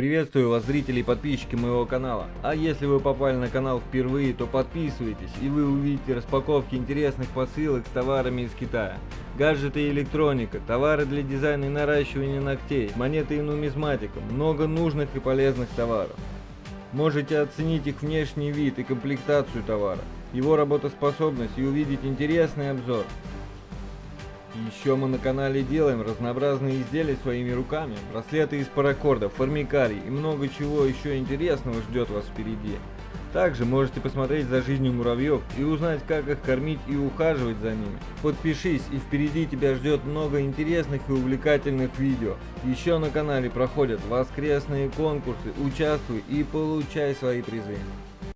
Приветствую вас, зрители и подписчики моего канала. А если вы попали на канал впервые, то подписывайтесь, и вы увидите распаковки интересных посылок с товарами из Китая. Гаджеты и электроника, товары для дизайна и наращивания ногтей, монеты и нумизматика, много нужных и полезных товаров. Можете оценить их внешний вид и комплектацию товара, его работоспособность и увидеть интересный обзор. Еще мы на канале делаем разнообразные изделия своими руками, браслеты из паракорда, формикарий и много чего еще интересного ждет вас впереди. Также можете посмотреть за жизнью муравьев и узнать, как их кормить и ухаживать за ними. Подпишись, и впереди тебя ждет много интересных и увлекательных видео. Еще на канале проходят воскресные конкурсы, участвуй и получай свои призы.